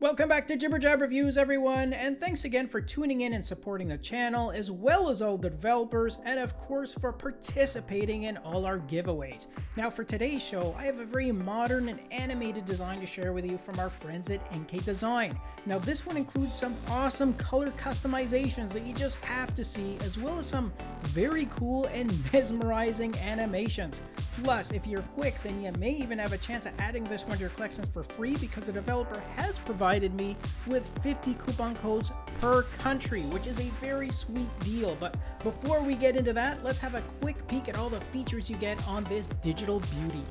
Welcome back to Jibber Jab Reviews, everyone, and thanks again for tuning in and supporting the channel, as well as all the developers, and of course for participating in all our giveaways. Now for today's show, I have a very modern and animated design to share with you from our friends at NK Design. Now this one includes some awesome color customizations that you just have to see, as well as some very cool and mesmerizing animations. Plus, if you're quick, then you may even have a chance of adding this one to your collections for free because the developer has provided me with 50 coupon codes per country, which is a very sweet deal. But before we get into that, let's have a quick peek at all the features you get on this digital beauty.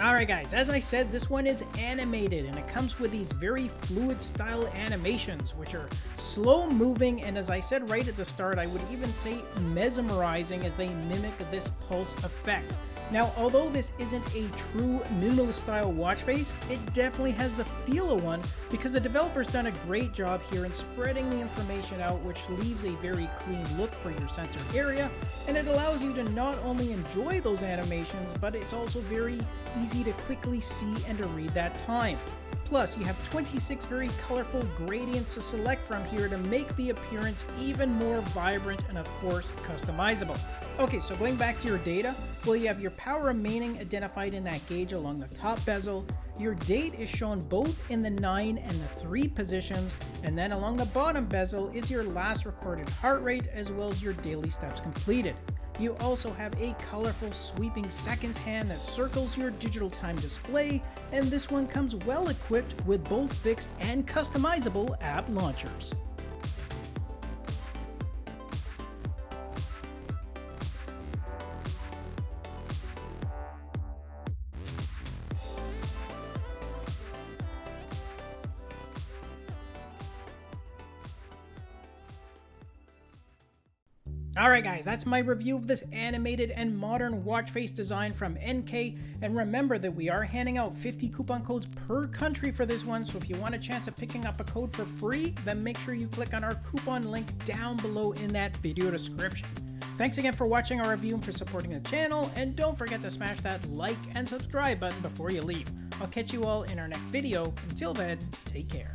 Alright guys, as I said, this one is animated and it comes with these very fluid style animations which are slow moving and as I said right at the start, I would even say mesmerizing as they mimic this pulse effect. Now, although this isn't a true minimalist style watch face, it definitely has the feel of one because the developer's done a great job here in spreading the information out which leaves a very clean look for your center area and it allows you to not only enjoy those animations but it's also very easy to quickly see and to read that time. Plus, you have 26 very colorful gradients to select from here to make the appearance even more vibrant and of course customizable. Okay, so going back to your data, well you have your power remaining identified in that gauge along the top bezel, your date is shown both in the 9 and the 3 positions, and then along the bottom bezel is your last recorded heart rate as well as your daily steps completed. You also have a colorful sweeping seconds hand that circles your digital time display, and this one comes well equipped with both fixed and customizable app launchers. Alright guys, that's my review of this animated and modern watch face design from NK, and remember that we are handing out 50 coupon codes per country for this one, so if you want a chance of picking up a code for free, then make sure you click on our coupon link down below in that video description. Thanks again for watching our review and for supporting the channel, and don't forget to smash that like and subscribe button before you leave. I'll catch you all in our next video. Until then, take care.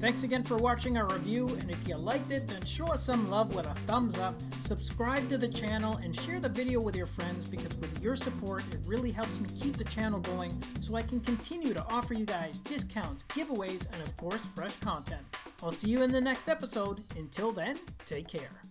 Thanks again for watching our review, and if you liked it, then show us some love with a thumbs up, subscribe to the channel, and share the video with your friends because with your support, it really helps me keep the channel going so I can continue to offer you guys discounts, giveaways, and of course, fresh content. I'll see you in the next episode. Until then, take care.